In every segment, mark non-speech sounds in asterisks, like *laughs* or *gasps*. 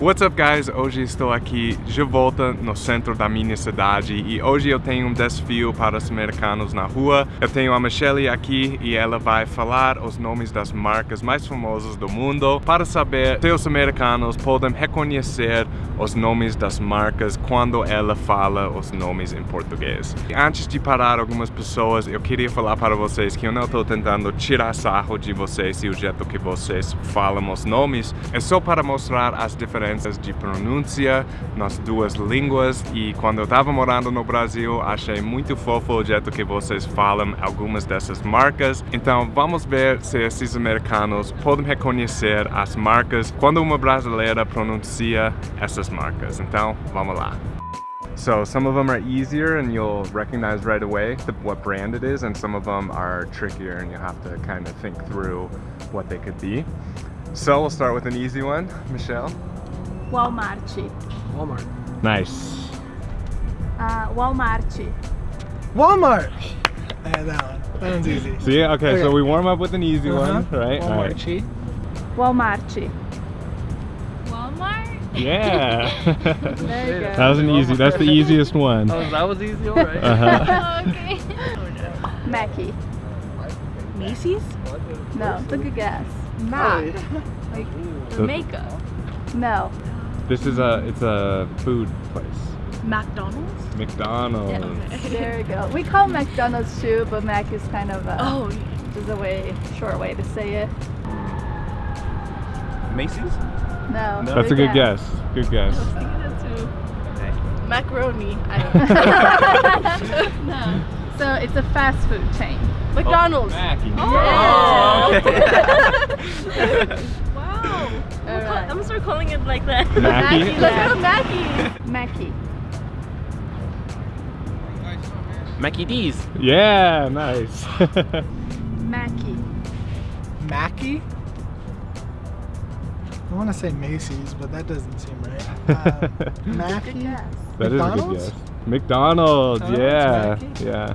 What's up guys? Hoje estou aqui de volta no centro da minha cidade e hoje eu tenho um desafio para os americanos na rua. Eu tenho a Michelle aqui e ela vai falar os nomes das marcas mais famosas do mundo para saber se os americanos podem reconhecer os nomes das marcas quando ela fala os nomes em português. Antes de parar algumas pessoas, eu queria falar para vocês que eu não estou tentando tirar sarro de vocês e o jeito que vocês falam os nomes, é só para mostrar as diferenças de pronúncia nas duas línguas e quando eu estava morando no Brasil achei muito fofo o jeito que vocês falam algumas dessas marcas então vamos ver se esses americanos podem reconhecer as marcas quando uma brasileira pronuncia essas marcas então vamos lá So some of them are easier and you'll recognize right away what brand it is and some of them are trickier and you have to kind of think through what they could be. So we'll start with an easy one. Michelle? Walmart. Walmart. Nice. Uh, Walmart. Walmart! Yeah, that one. That one's easy. See, okay, so we warm up with an easy one, Uh-huh. right? All right. Walmart. Walmart. Walmart? Yeah. *laughs* That was an easy, that's the easiest one. Oh, that was easy, alright. Uh-huh. *laughs* Oh, okay. Mackie. Macy's? No, take a guess. Mac. Like So- makeup. No. This is a, it's a food place. McDonald's? McDonald's. Yeah, okay. *laughs* There you go. We call McDonald's too, but Mac is kind of a, Oh, just a way, short way to say it. Macy's? No. That's a good guess. Good guess. I was thinking that too. Macaroni. I don't *laughs* know. *laughs* no. So it's a fast food chain. Oh, McDonald's. Mackie. Oh, Yeah. Wow. I'm gonna call- Alright. I'm gonna start calling it like that. Mackie? *laughs* Let's go Mackie. Mackie. Mackie D's. Yeah, nice. *laughs* Mackie. Mackie? I want to say Macy's, but that doesn't seem right. *laughs* Uh, Good Mackie? guess. That is a good McDonald's? guess. McDonald's, Oh, yeah. Mackie? Yeah.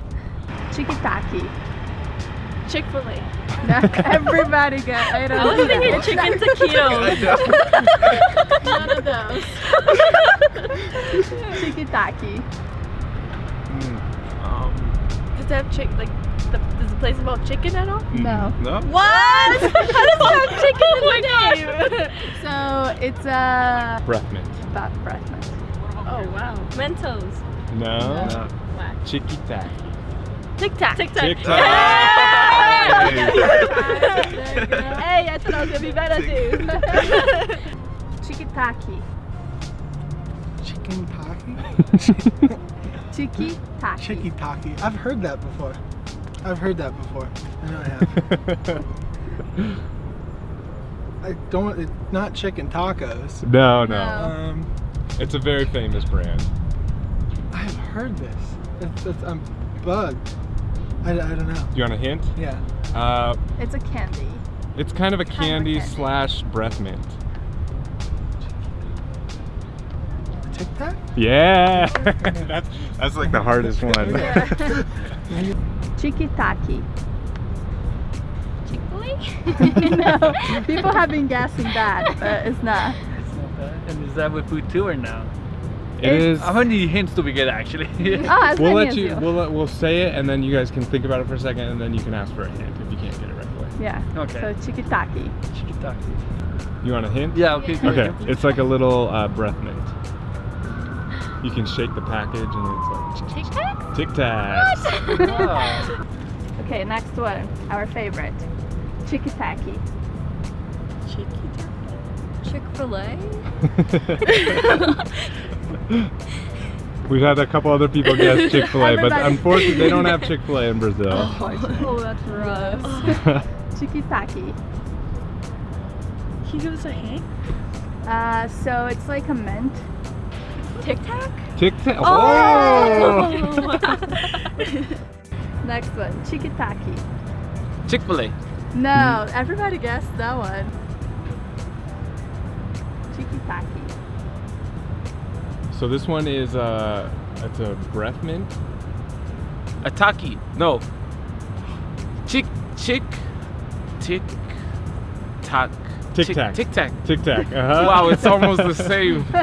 Chickitaki. Chick fil A. *laughs* Everybody got. I don't I was know. thinking chicken taquitos. *laughs* None of those. *laughs* Chickitaki. Um, Does it have chick like the, does the place involve chicken at all? No. No? What? How does it have chicken in the name? So it's a Breath mint. about breath. Oh wow. Mentos. No. no. Chicky tack. Tic Tac. Tic Tac. Tic Tac. Hey, I thought I was gonna be better too. Chickitaki. Chicken Taki? Chickitaki. Chicky Taki. I've heard that before. I've heard that before. I know I have. *laughs* I don't, it's not chicken tacos. no, no, No. Um, It's a very famous brand. I've heard this. It's, it's, I'm bugged. I, I don't know. You want a hint? Yeah. Uh, It's a candy. it's kind of a of a candy candy. slash breath mint. Tic Tac? Yeah. *laughs* that's that's like the hardest one. *laughs* Chickitaki. Chick Fil *laughs* no, people have been guessing that, but it's not. It's not bad. And is that with food too or no? It is. How many hints do we get actually? Oh, *laughs* We'll let you. you. We'll let, we'll say it, and then you guys can think about it for a second, and then you can ask for a hint if you can't get it right away. Yeah. Okay. So chickitaki. Chicken taco. You want a hint? Yeah, okay. Yeah. Okay. It's like a little uh, breath mint. You can shake the package, and it's like Tic Tac. Tic tac. Ah, *laughs* Okay, next one. Our favorite. Chickitaki. Chick Fil A. *laughs* *gasps* We've had a couple other people guess *laughs* Chick Fil A, but unfortunately they don't *laughs* have Chick Fil A in Brazil. *laughs* Oh, that's rough. Chickitaki. Can you give us a hint? Uh, so it's like a mint. Tic Tac. Tic Tac. Oh! Next one. Chickitaki. Chick-fil-A. No, everybody guessed that one. Chickitaki. So this one is uh, it's a breath mint. A taki. No. Chick, chick, tick, tack, Tic Tic Tac. Tic Tac. Tic Tac. Uh-huh. *laughs* Wow, it's almost the same. *laughs*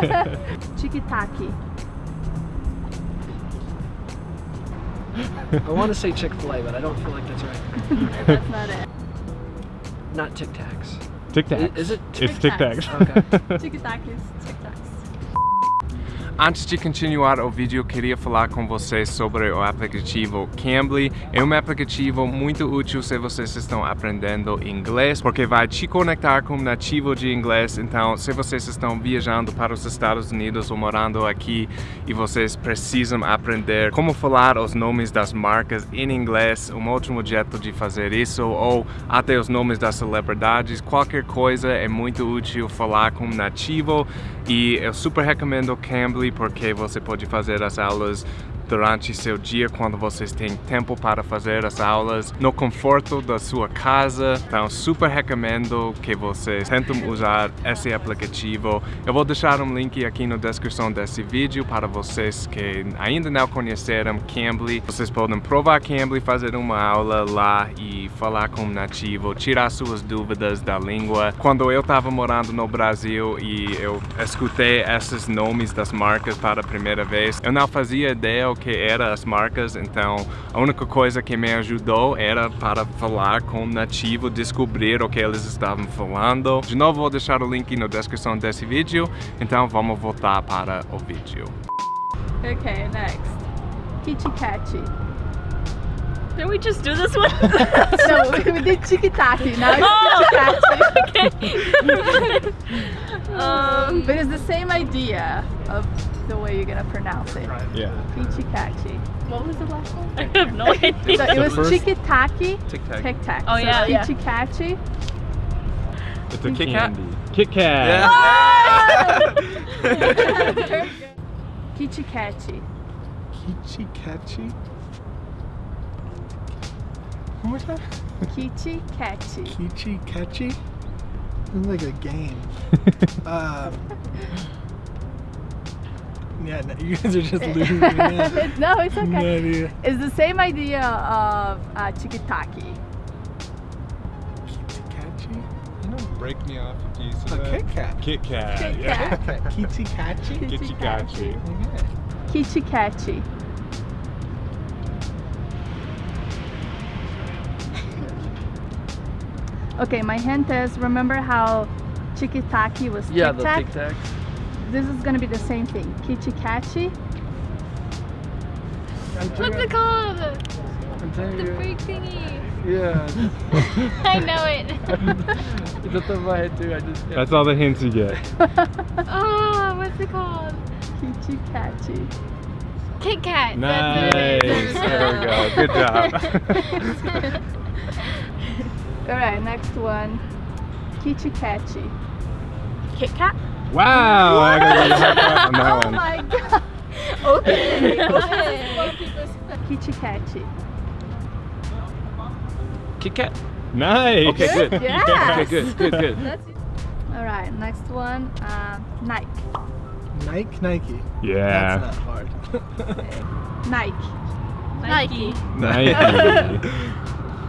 Chikitaki. *laughs* I want to say Chick Fil A, but I don't feel like that's right. That's not it. Not Tic Tacs. Tic Tac. Is it It's Tic Tic Tacs. Tacs. Okay. Chikitakis. Tic Tacs. Antes de continuar o vídeo, queria falar com vocês sobre o aplicativo Cambly. É um aplicativo muito útil se vocês estão aprendendo inglês, porque vai te conectar com um nativo de inglês. Então, se vocês estão viajando para os Estados Unidos ou morando aqui e vocês precisam aprender como falar os nomes das marcas em inglês, um ótimo jeito de fazer isso, ou até os nomes das celebridades, qualquer coisa é muito útil falar com um nativo. E eu super recomendo o Cambly porque você pode fazer as aulas durante seu dia quando vocês têm tempo para fazer as aulas no conforto da sua casa. Então, super recomendo que vocês tentem usar esse aplicativo. Eu vou deixar um link aqui na descrição desse vídeo para vocês que ainda não conheceram Cambly. Vocês podem provar Cambly, fazer uma aula lá e falar com um nativo, tirar suas dúvidas da língua. Quando eu estava morando no Brasil e eu escutei esses nomes das marcas para a primeira vez, eu não fazia ideia o que eram as marcas, então a única coisa que me ajudou era para falar com um nativo, descobrir o que eles estavam falando. De novo, vou deixar o link na descrição desse vídeo, então vamos voltar para o vídeo. Okay, next. Kichikachi. Did we just do this one? *laughs* no, we, did Chikitaki. Now it's Kichikachi. *laughs* um, But it's the same idea of the way you're gonna pronounce it. Yeah. Kichikachi. What was the last one? *laughs* I have no *laughs* idea. So it was first- Chikitaki, Tic Tac. Tic Tac. Oh, so yeah, yeah. It's a Kit Kat? Kit Kat. Kichikachi. *laughs* Kichikachi. One more time. Kichikachi. Kichikachi. Sounds like a game. Um, yeah, no, you *laughs* guys are just *laughs* losing me. now. no, it's okay. No idea. It's the same idea of uh, Chikitaki. Kichikachi. Don't break me off a piece A Kit Kat. Kit Kat. Kit yeah. Kat. Kichikachi. Kichikachi. Okay. Kichikachi. *laughs* Okay, my hint is remember how Chikitaki was Yeah, Tic the Tac? Tic Tacs. This is gonna be the same thing. Kichikachi. I'm What's trying- it called? I'm The you. freak thingy. Yeah. *laughs* I know it. *laughs* it's up in my head too. I just. That's all the hints you get. *laughs* oh, what's it called? Kichikachi. Kit Kat. Nice. That's what it is. There we go. Good job. Alright, next one. Kichikachi. Kit Kat. Wow. I gotta a high five on that oh one. my god. Okay. Kichikachi. Kit Kat. Nice. Okay, good. Yes. Okay, good, good, good. That's it. Alright, next one. Um, Nike. Nike, Nike. Yeah. That's not hard. *laughs* Nike. Nike. Nike. *laughs* *laughs*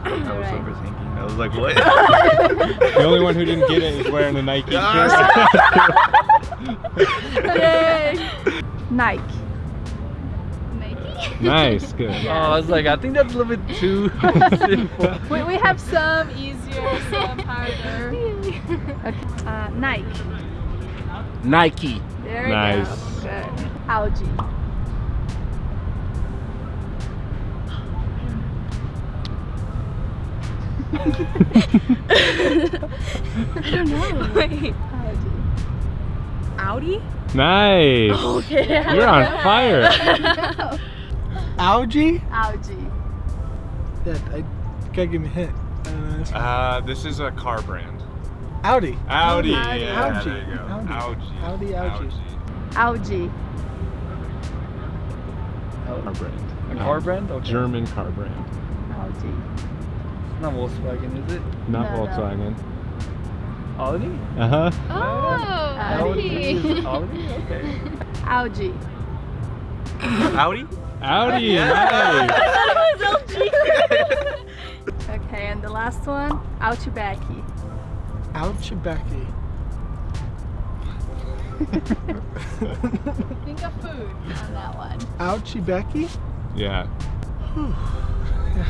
Alright. overthinking. I was like, what? *laughs* the only one who didn't get it is wearing a Nike shirt. Yay. Nike. Nike. nice. Good. *laughs* Oh, I was like, I think that's a little bit too *laughs* simple. We, we have some easier, some harder. Okay. Uh, Nike. Nike. There Nice. you go. Good. Algae. I don't know. Wait. Audi? Nice. Okay. You're on fire. *laughs* Algae? Algae. Yeah, I gotta give me a hint. I don't know. This one. Uh, this is a car brand. Audi. Audi. Audi. Yeah, Audi. there you go. Audi. Audi. Audi, Audi. Algae. Car brand. A car brand? Okay. German car brand. Algae. Not Volkswagen, is it? Not No, no. Volkswagen. Audi? Uh huh. Oh, *laughs* Audi. Audi. Audi? Okay. Algae. Audi. *laughs* Audi. I thought it was LG. *laughs* Okay, and the last one, Outbacky. Outbacky. Think of food on that one. Outbacky? Yeah. Yeah,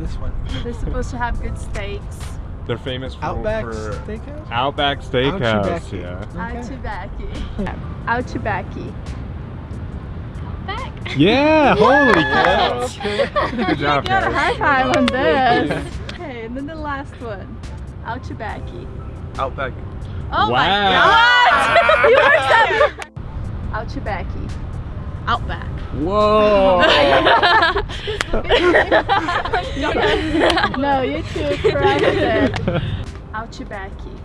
I don't, know- I don't know this one. They're supposed to have good steaks. They're famous for, Outback for Steakhouse? Outback Steakhouse. Outbacky. Yeah. Okay. *laughs* Outbacky. Outbacky. Back. Yeah. Holy cow. *laughs* Good job, Got a high five on this. Okay, and then the last one. Outbacky. Outback. Oh my god! *laughs* you were so Outbacky. Outback. Whoa. *laughs* no, you two corrected. Outbacky.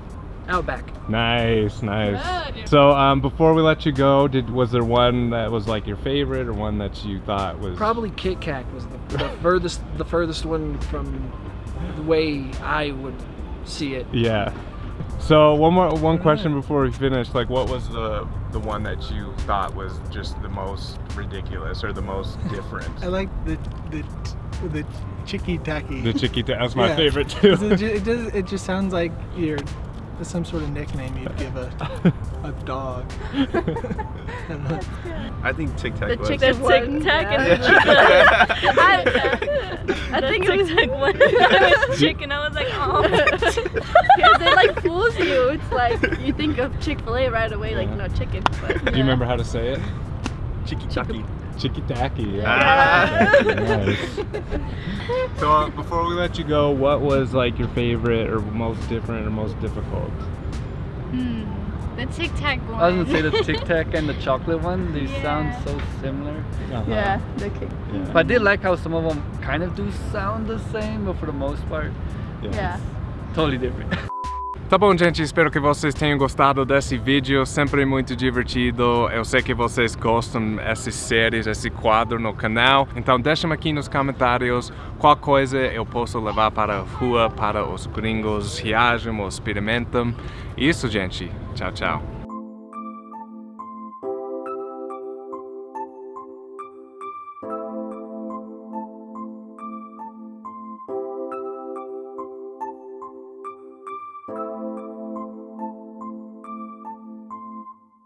Outback. nice, nice. Good. So, um, before we let you go, did was there one that was like your favorite, or one that you thought was Probably Kit Kat was the, the furthest the furthest one from the way I would see it. Yeah. So one more one question before we finish. Like, what was the the one that you thought was just the most ridiculous or the most *laughs* different? I like the the the chicky tacky. The Chiquita. That's my Yeah. favorite too. It, it does. It just sounds like you're some sort of nickname you'd give a a dog. I don't know. I think Tic Tac The was. chicken The one. Tic Tac yeah. and the *laughs* I, I think it was Tic Tac one. *laughs* It was chicken. I was like, oh. because it like fools you. It's like you think of Chick Fil A right away, like no chicken. But Do you remember how to say it? Chicky Tacky. Chickitaki. Ah. nice. So uh, before we let you go, what was like your favorite or most different or most difficult? Hmm. The Tic Tac one. I was gonna say the Tic *laughs* Tac and the chocolate one. They sound so similar. Uh-huh. yeah, the kick. Yeah. But I did like how some of them kind of do sound the same, but for the most part, Yeah. totally different. *laughs* Tá bom, gente, espero que vocês tenham gostado desse vídeo, sempre muito divertido. Eu sei que vocês gostam dessas séries, esse quadro no canal. Então deixem aqui nos comentários qual coisa eu posso levar para a rua, para os gringos reagem ou experimentam. Isso, gente. Tchau, tchau.